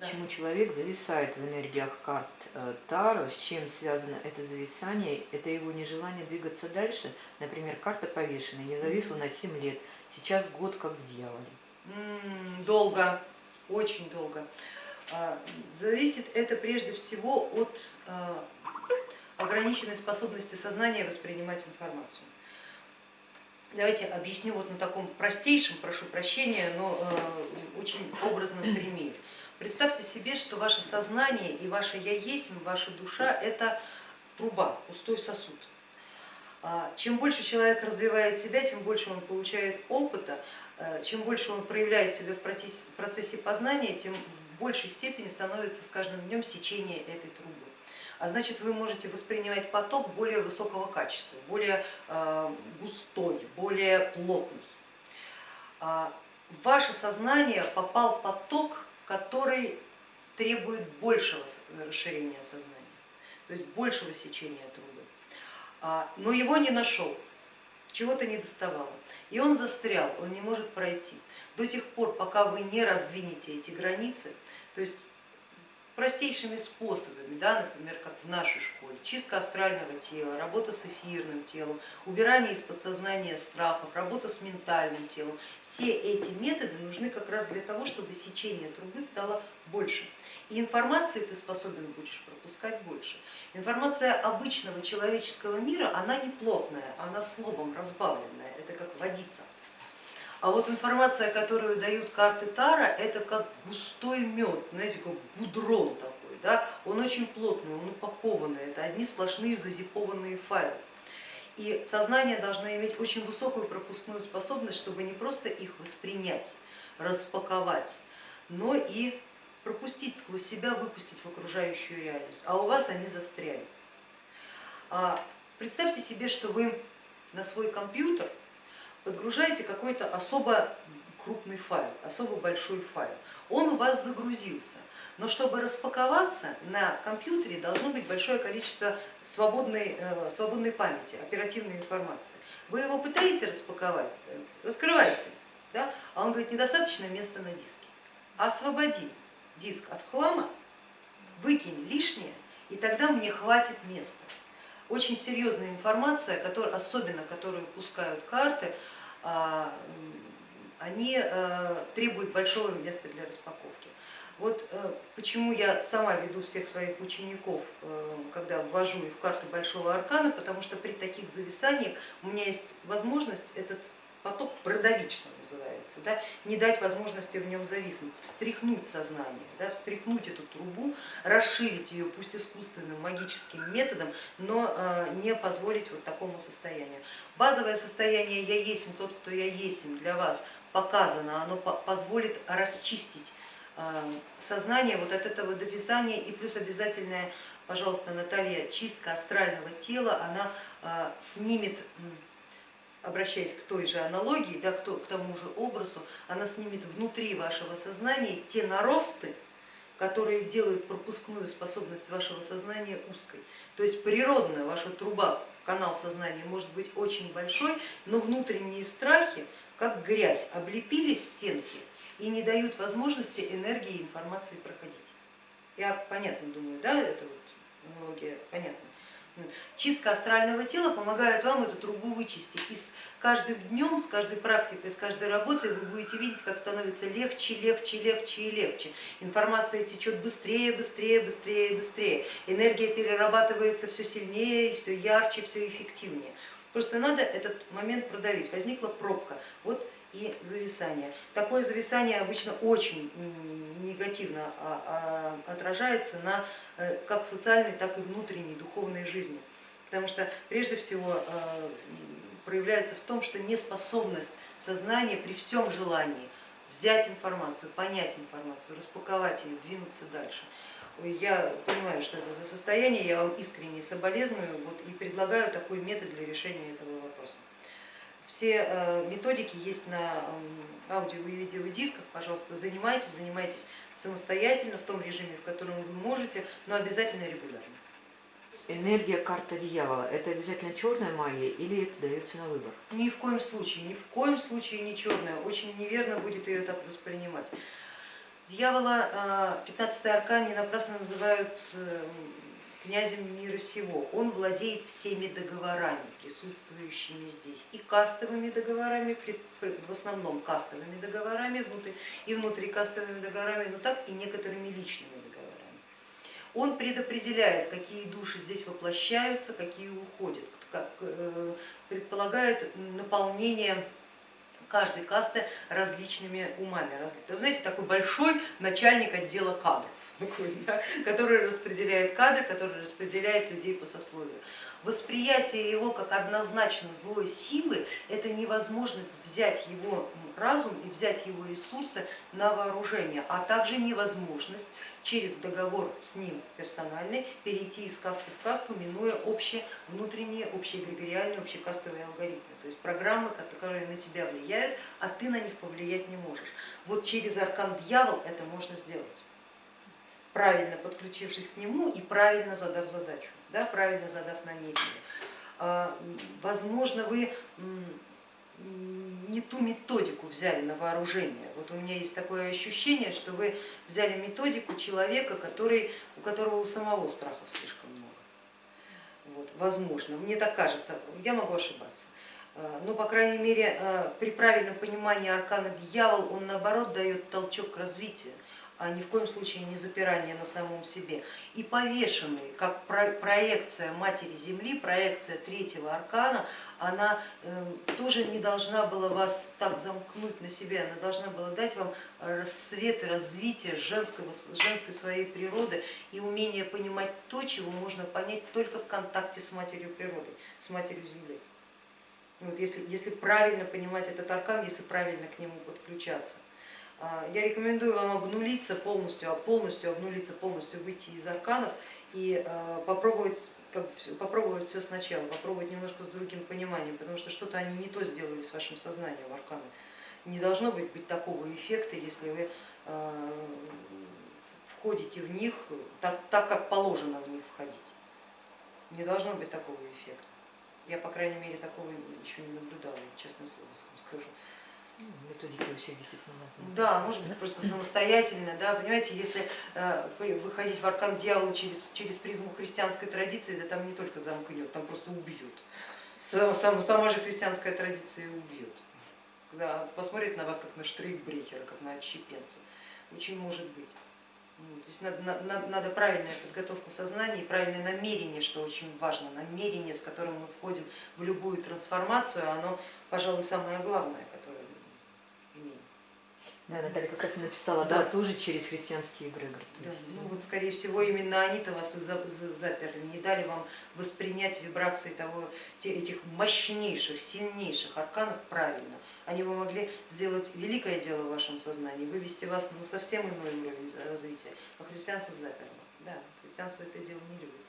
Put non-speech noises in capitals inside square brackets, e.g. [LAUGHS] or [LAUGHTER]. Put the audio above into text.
Почему человек зависает в энергиях карт э, Таро, с чем связано это зависание? Это его нежелание двигаться дальше. Например, карта повешенная, я зависла на 7 лет, сейчас год как в дьяволе. Долго, очень долго. А, зависит это прежде всего от а, ограниченной способности сознания воспринимать информацию. Давайте объясню вот на таком простейшем, прошу прощения, но э, очень образном [CLEARS THROAT] примере. Представьте себе, что ваше сознание и ваше я есть, ваша душа это труба, пустой сосуд. А, чем больше человек развивает себя, тем больше он получает опыта, э, чем больше он проявляет себя в процессе познания, тем в большей степени становится с каждым днем сечение этой трубы. А значит, вы можете воспринимать поток более высокого качества, более э, густой, более плотный. А, в ваше сознание попал поток который требует большего расширения сознания, то есть большего сечения трубы. А, но его не нашел, чего-то не доставало. И он застрял, он не может пройти. До тех пор, пока вы не раздвинете эти границы, то есть простейшими способами, да, например, как в нашей школе, чистка астрального тела, работа с эфирным телом, убирание из подсознания страхов, работа с ментальным телом. Все эти методы нужны как раз для того, чтобы сечение трубы стало больше. И информации ты способен будешь пропускать больше. Информация обычного человеческого мира, она не плотная, она словом разбавленная, это как водица. А вот информация, которую дают карты Тара, это как густой мед, знаете, как гудрон такой, да? он очень плотный, он упакованный, это одни сплошные зазипованные файлы. И сознание должно иметь очень высокую пропускную способность, чтобы не просто их воспринять, распаковать, но и пропустить сквозь себя, выпустить в окружающую реальность, а у вас они застряли. А представьте себе, что вы на свой компьютер подгружаете какой-то особо крупный файл, особо большой файл. Он у вас загрузился, но чтобы распаковаться на компьютере должно быть большое количество свободной, э, свободной памяти, оперативной информации. Вы его пытаете распаковать, раскрывайся, да? а он говорит, недостаточно места на диске. Освободи диск от хлама, выкинь лишнее, и тогда мне хватит места очень серьезная информация, особенно которую пускают карты, они э, требуют большого места для распаковки. Вот э, почему я сама веду всех своих учеников, э, когда ввожу их в карты Большого Аркана, потому что при таких зависаниях у меня есть возможность этот поток продавить, что называется, да, не дать возможности в нем зависнуть, встряхнуть сознание, да, встряхнуть эту трубу, расширить ее, пусть искусственным магическим методом, но э, не позволить вот такому состоянию. Базовое состояние я есть тот, кто я есть для вас показано, оно позволит расчистить э, сознание вот от этого довязания и плюс обязательная, пожалуйста, Наталья, чистка астрального тела, она э, снимет обращаясь к той же аналогии, да, к тому же образу, она снимет внутри вашего сознания те наросты, которые делают пропускную способность вашего сознания узкой. То есть природная ваша труба, канал сознания может быть очень большой, но внутренние страхи, как грязь, облепили стенки и не дают возможности энергии и информации проходить. Я понятно думаю, да, это вот аналогия понятна. Чистка астрального тела помогает вам эту трубу вычистить. И с каждым днем, с каждой практикой, с каждой работой вы будете видеть, как становится легче, легче, легче и легче. Информация течет быстрее, быстрее, быстрее, быстрее. Энергия перерабатывается все сильнее, все ярче, все эффективнее. Просто надо этот момент продавить. Возникла пробка. Вот и зависание. Такое зависание обычно очень негативно а, а, отражается на э, как социальной, так и внутренней духовной жизни, потому что прежде всего э, проявляется в том, что неспособность сознания при всем желании взять информацию, понять информацию, распаковать ее, двинуться дальше. Я понимаю, что это за состояние, я вам искренне соболезную вот, и предлагаю такой метод для решения этого вопроса. Все э, методики есть на аудио и видеодисках, пожалуйста, занимайтесь, занимайтесь самостоятельно в том режиме, в котором вы можете, но обязательно регулярно. Энергия карта дьявола, это обязательно черная магия или это дается на выбор? Ни в коем случае, ни в коем случае не черная, очень неверно будет ее так воспринимать. Дьявола 15 аркан не напрасно называют э, князем мира сего. Он владеет всеми договорами, присутствующими здесь, и кастовыми договорами, в основном кастовыми договорами и внутрикастовыми договорами, но так и некоторыми личными договорами. Он предопределяет, какие души здесь воплощаются, какие уходят, как, э, предполагает наполнение каждой касты различными умами. Знаете, такой большой начальник отдела кадров, [LAUGHS] который распределяет кадры, который распределяет людей по сословию. Восприятие его как однозначно злой силы – это невозможность взять его разум и взять его ресурсы на вооружение, а также невозможность через договор с ним персональный перейти из касты в касту, минуя общие внутренние, общие эгрегориальные, общекастовые алгоритмы, то есть программы, которые на тебя влияют, а ты на них повлиять не можешь. Вот через аркан дьявол это можно сделать правильно подключившись к нему и правильно задав задачу, да, правильно задав намерение. А, возможно, вы не ту методику взяли на вооружение. Вот у меня есть такое ощущение, что вы взяли методику человека, который, у которого у самого страхов слишком много. Вот, возможно, мне так кажется, я могу ошибаться. А, но, по крайней мере, а, при правильном понимании аркана дьявол, он наоборот дает толчок к развитию а ни в коем случае не запирание на самом себе. И повешенный, как проекция Матери Земли, проекция третьего аркана, она эм, тоже не должна была вас так замкнуть на себе, она должна была дать вам расцвет и развитие женского, женской своей природы и умение понимать то, чего можно понять только в контакте с Матерью природы, с Матерью Земли. Вот если, если правильно понимать этот аркан, если правильно к нему подключаться. А, я рекомендую вам обнулиться полностью, а полностью обнулиться, полностью выйти из арканов и а, попробовать, как, попробовать все сначала, попробовать немножко с другим пониманием, потому что что-то они не то сделали с вашим сознанием арканы. Не должно быть, быть такого эффекта, если вы входите в них так, так, как положено в них входить. Не должно быть такого эффекта. Я, по крайней мере, такого еще не наблюдала, честное слово скажу. У всех действительно разные. Да, может быть просто самостоятельно, да, понимаете, если э, выходить в аркан дьявола через, через призму христианской традиции, да там не только замкнет, там просто убьют. Сама, сама же христианская традиция убьет. Когда посмотрит на вас как на штрейхбрехера, как на отщепенца. Очень может быть. То есть надо, надо, надо правильная подготовка сознания и правильное намерение, что очень важно, намерение, с которым мы входим в любую трансформацию, оно, пожалуй, самое главное, да, Наталья как раз и написала, да, да тоже через христианские эгрегоры. Да, ну вот скорее всего именно они-то вас и заперли, не дали вам воспринять вибрации того, этих мощнейших, сильнейших арканов правильно. Они бы могли сделать великое дело в вашем сознании, вывести вас на совсем иной уровень развития, а христианство заперли. Да, христианство это дело не любит.